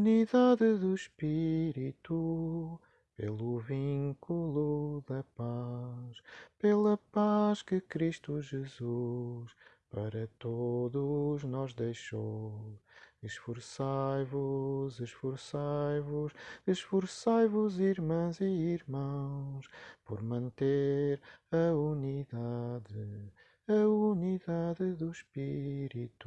unidade do Espírito, pelo vínculo da paz, pela paz que Cristo Jesus para todos nós deixou. Esforçai-vos, esforçai-vos, esforçai-vos, irmãs e irmãos, por manter a unidade, a unidade do Espírito.